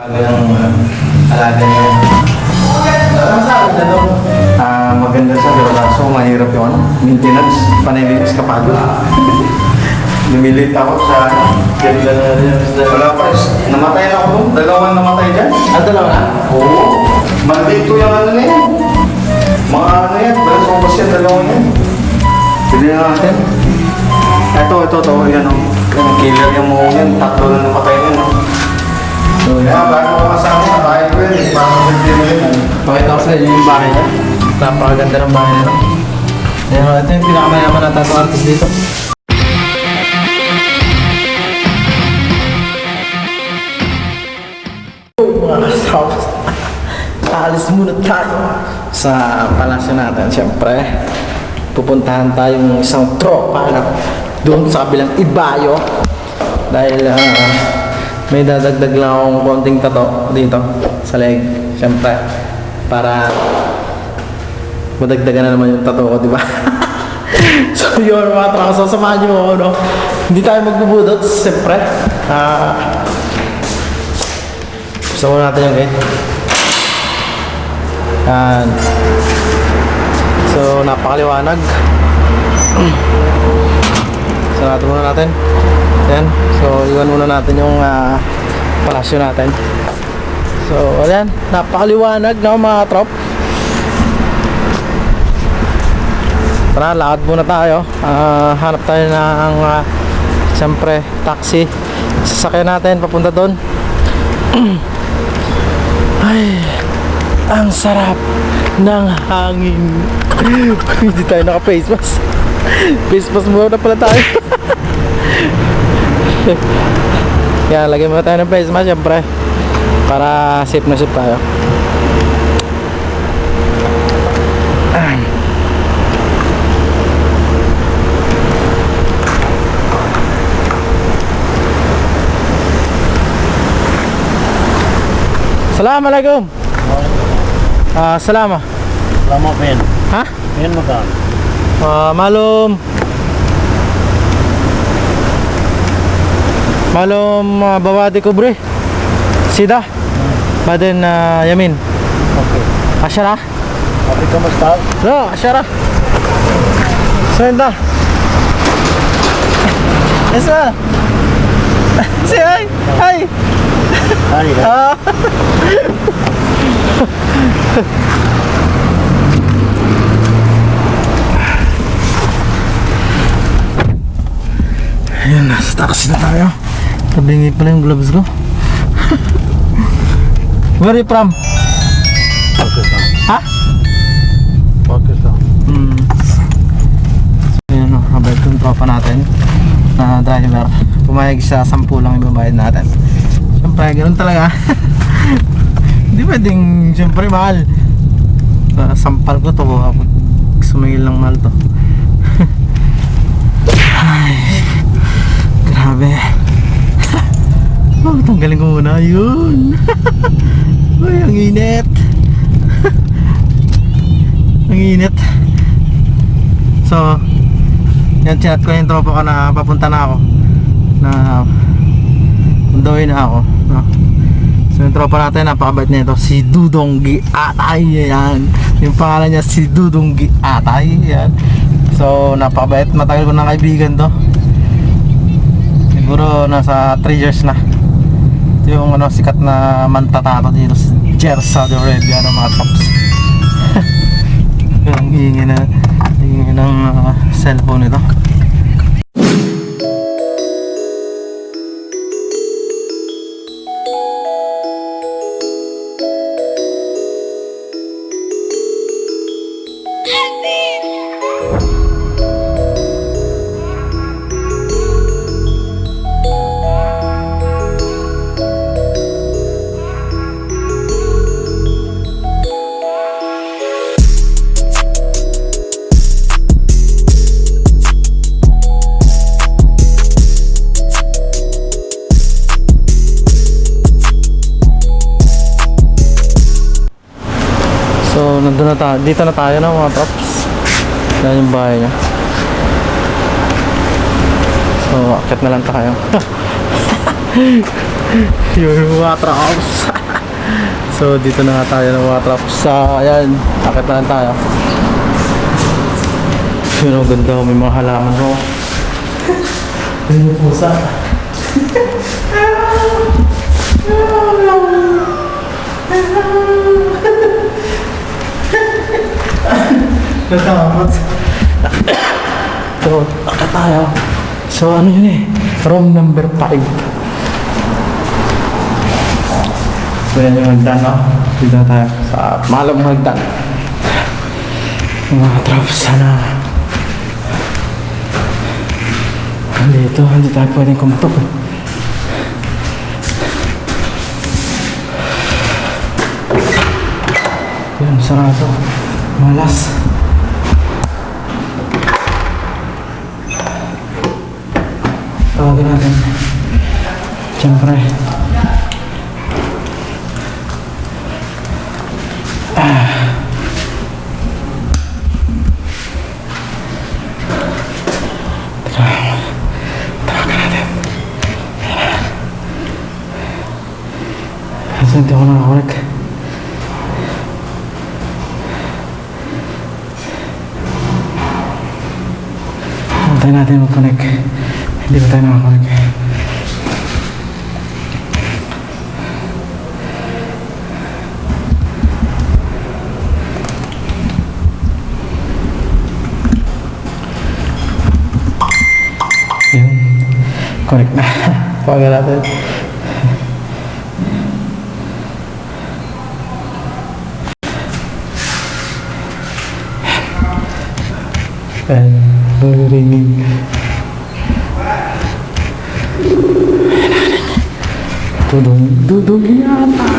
Bago yung uh, alaga niya. Ah, maganda siya pero kaso mahirap yung ano, maintenance, panilinis kapag. Lumilit ako sa ganda na rin. Wala pa, namatay na ako doon. Dalawang namatay dyan. Ah, dalawa na? Oo. Maldito yung ano na yan. Mga ano yan, balas ko kasi yung dalawang yan. Pili na natin. Ito, ito, ito. Yan o. Yung killer yung mga yan. Tatlo na napatay yan o. So, yan. Bago ko kasama, tayo ko eh. Bago ko din yan. Pakita ko sa inyo yung bahay niya. Napakaganda ng bahay nito. Ayan, ito yung pinakamayaman na tattoo artist dito. Mga kasawas, alis muna tayo sa palasyo natin. Siyempre, pupuntahan tayong isang tropa na doon sa kabilang ibayo. Dahil ah, may dadagdag lang akong konting tato dito sa leg. Siyempre, para madagdagan na naman yung tato ko, di ba? so yun mga tropa, so samahan nyo ako, no? Hindi tayo magbubudot, siyempre. Ah, gusto muna natin yung gate. Yan. So, napakaliwanag. so, natin muna natin. Yan. So, iwan muna natin yung ah, palasyo natin. So, ayan. Napakaliwanag na mga trop. Tara, lakad muna tayo. Ah, hanap tayo ng, uh, siyempre, taxi. Sasakyan natin papunta doon. Ay, ang sarap ng hangin. Hindi tayo naka-face mask. Face mask muna pala tayo. Kaya lagyan muna tayo ng face mask syempre. Para safe na safe tayo. Ay. Assalamualaikum. Ah, salama. Lama pen. Ha? Pen mo ka. Ah, malum. Malum uh, bawadi kubre. Sida. Baden uh, yamin. Okay. Asyara. Okay ka mas tao? No, asyara. Senda. Esa. Si ay. Hari ka. Ah. Ayun, nasa taxi na tayo. Tabingi pala yung gloves ko. Where are you from? Pakistan. Ha? Pakistan. Hmm. So yun, no, habay itong tropa natin na driver. Pumayag sa 10 lang ibabayad natin. Siyempre, ganun talaga. Hindi pwedeng, siyempre, mahal. Uh, sampal ko to, sumingil ng mahal to. Ay, grabe. Oh, tanggalin ko muna. Yun. Ay, ang init. ang init. So, yan chat ko yung tropa ko na papunta na ako. Na Undoy na ako. No? So yung tropa natin, napakabait nito. Si Dudonggi Atay. Yan. Yung pangalan niya si Dudonggi Atay. Yan. So napakabait. Matagal ko na kaibigan to. Siguro nasa 3 years na. Ito yung ano, sikat na mantatato dito sa Jer, Saudi Arabia ng mga tops. Ang hingi na hingi ng uh, cellphone ito. So, nandun na tayo. Dito na tayo na mga props. Yan yung bahay niya. So, akit na lang tayo. yung mga traps. so, dito na tayo ng mga traps. Sa, ayan, akit na lang tayo. Yun ang ganda, may mga halaman mo. Ayun yung pusa. Natakot. So, akit tayo. So, ano yun eh? Room number 5. So, yan yung hagdan, no? Dito tayo sa malam hagdan. Mga traps, sana. Dito, hindi tayo pwedeng kumpap. eh. Yan, sarado. Malas. Tawagin natin. Siyempre. Kasi hindi ako nakakulik. Antayin natin mag-connect. Hindi pa tayo nakakulik. Yun. Connect na. Pawagan natin. Dudong, dudong yata.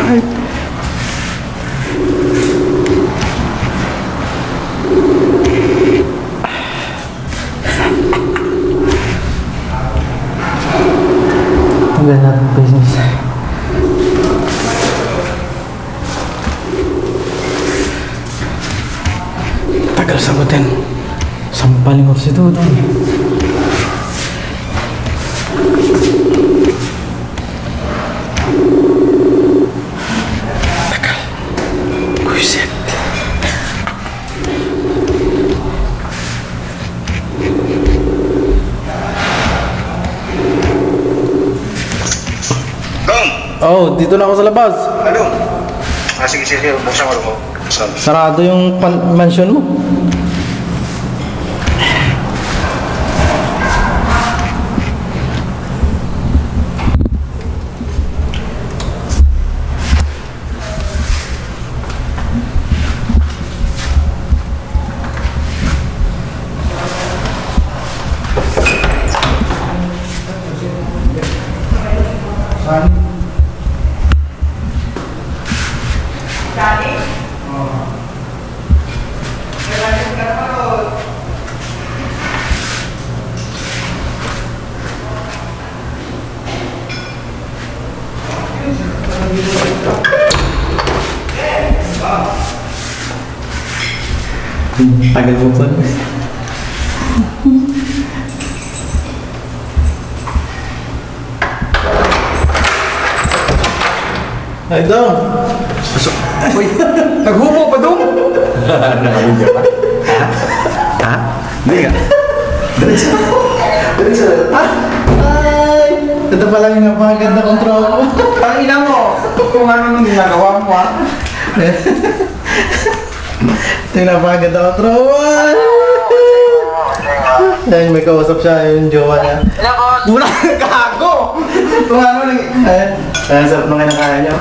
Ang ganda ng business. Tagal sagutin. Sampaling ko si Dudong. Oh, dito na ako sa labas. Ano? Ah, sige, sige. Buksan. Saan? Sarado yung pan- mansion mo. Tagal mo pa. Ay, Dong! Uy! Naghumo pa dong! Nakabidyo pa? Ha? Hindi nga. Diretso. Diretso. Ay! Ito pala yung napakaganda control mo. Ang ina mo! Kung ano nung ginagawa mo ha? Yung napakaganda control. Yan, may kausap siya, yung jowa niya. Wala kang kago! Kung ano. Ayan, ayan, sarap nung kinakaya niyo.